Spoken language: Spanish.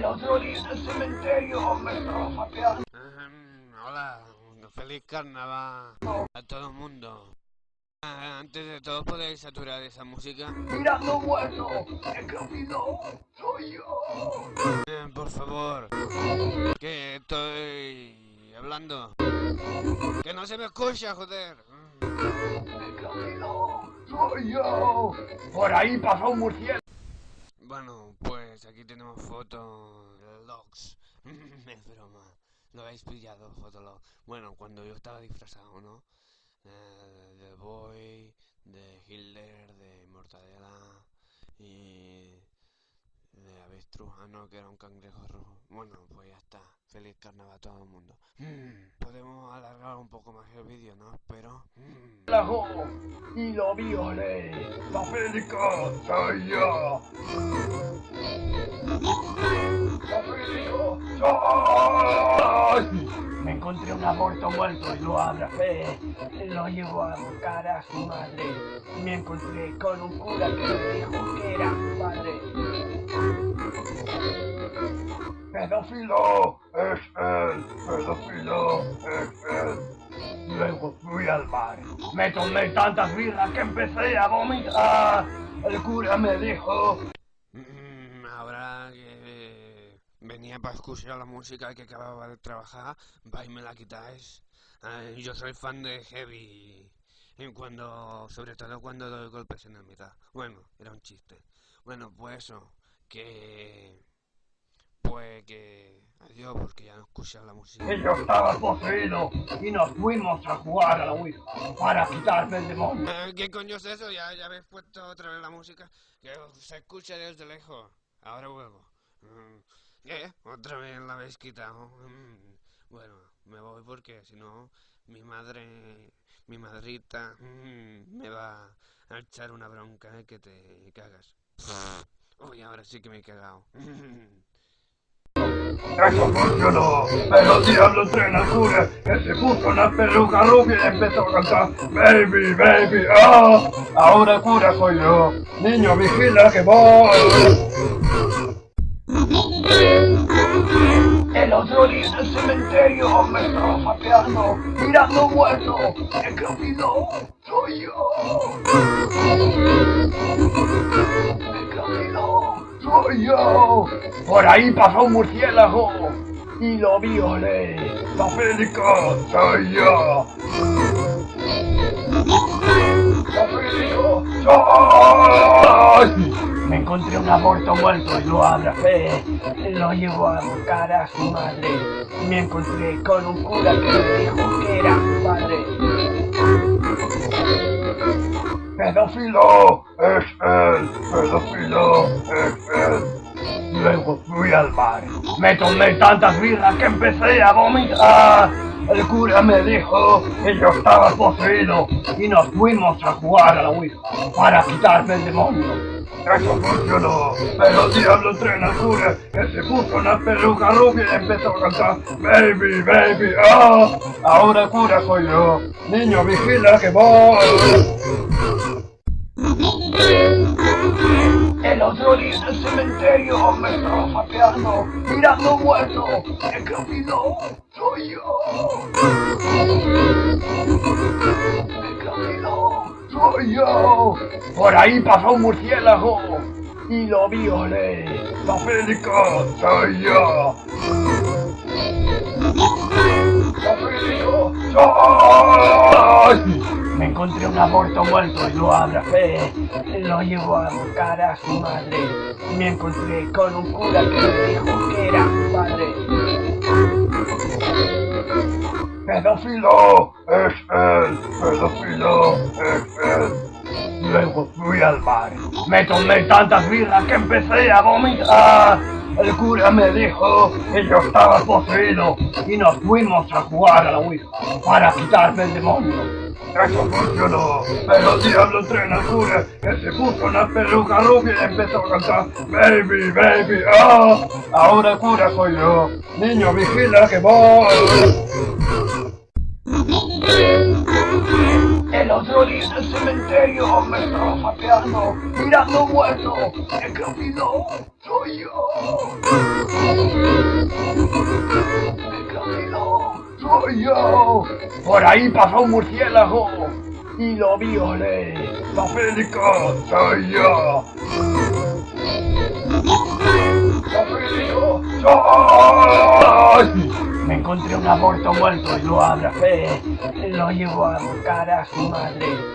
El otro día en el cementerio sapeando. Ahem, hola, feliz carnaval a todo el mundo. Ah, Antes de todo, ¿podéis saturar esa música? Mirando muerto. El olvidó soy yo. Eh, por favor, que estoy hablando. Que no se me escucha, joder. Olvidó soy yo. Por ahí pasó un murciélago. Bueno, pues aquí tenemos fotos de logs. es broma. Lo habéis pillado, fotolog. Bueno, cuando yo estaba disfrazado, ¿no? Eh, de Boy, de Hitler, de Mortadela y de avestruz. Ah, no, que era un cangrejo rojo. Bueno, pues ya está. Feliz carnaval a todo el mundo. Podemos alargar un poco más el vídeo, ¿no? Pero... mm, y lo violé. La soy yo. La soy. Me encontré un aborto muerto y lo abracé. Lo llevo a buscar a su madre. Me encontré con un cura que me dijo que era su padre. Pedófilo es él. Pedófilo es él. Luego fui al bar. Me tomé tantas birras que empecé a vomitar. El cura me dijo, Mm, Ahora que venía para escuchar la música que acababa de trabajar, vais y me la quitáis. Ay, yo soy fan de Heavy. Cuando, sobre todo cuando doy golpes en el mitad. Bueno, era un chiste. Bueno, pues eso, que... Pues que... Adiós, porque ya no escuchas la música. yo estaba poseído y nos fuimos a jugar a la Ouija para quitarme el demonio. Eh, ¿Qué coño es eso? Ya, ya habéis puesto otra vez la música. Que se escucha desde lejos. Ahora vuelvo. Mm, ¿Qué? ¿Otra vez la habéis quitado? Mm, Bueno, me voy porque si no, mi madre, mi madrita, mm, me va a echar una bronca eh, que te cagas. Uy, ahora sí que me he cagado. Funcionó, pero diablo entrena al cura que se puso una peluca rubia y empezó a cantar Baby, baby, ah, ahora cura soy yo, niño vigila que voy. El otro día en el cementerio me estaba sapeando, mirando muerto, el soy yo. Yo. Por ahí pasó un murciélago y lo violé. La Federico soy yo. La Federico soy. Me encontré un aborto muerto y lo abracé. Lo llevo a buscar a su madre. Me encontré con un cura que me dijo que era su padre. Pedófilo es él. Pedófilo es al bar. Me tomé tantas birras que empecé a vomitar. El cura me dijo que yo estaba poseído y nos fuimos a jugar a la Ouija para quitarme el demonio. Eso funcionó, pero el diablo entrena al cura que se puso una peluca rubia y empezó a cantar Baby, baby, ah, ahora cura soy yo, niño vigila que voy. El otro día en el cementerio me estaba sapeando, mirando muerto, el olvidó soy yo. El olvidó soy yo. Por ahí pasó un murciélago y lo violé. La soy yo. La soy. Me encontré un aborto muerto y lo abracé. Lo llevo a buscar a su madre. Me encontré con un cura que me dijo que era su padre. Pedófilo es él. Pedófilo es él. Luego fui al bar. Me tomé tantas birras que empecé a vomitar. El cura me dijo que yo estaba poseído y nos fuimos a jugar a la Ouija para quitarme el demonio. Eso funcionó, pero el diablo entrena al cura que se puso una peluca rubia y empezó a cantar Baby, baby, ah, ahora cura soy yo, niño vigila que voy. El El cementerio me estaba pateando, mirando muerto. Olvidó soy yo. Olvidó soy yo. Por ahí pasó un murciélago y lo violé. Papélico soy yo. Papélico soy. Me encontré un aborto muerto y lo abracé. Lo llevo a buscar a su madre.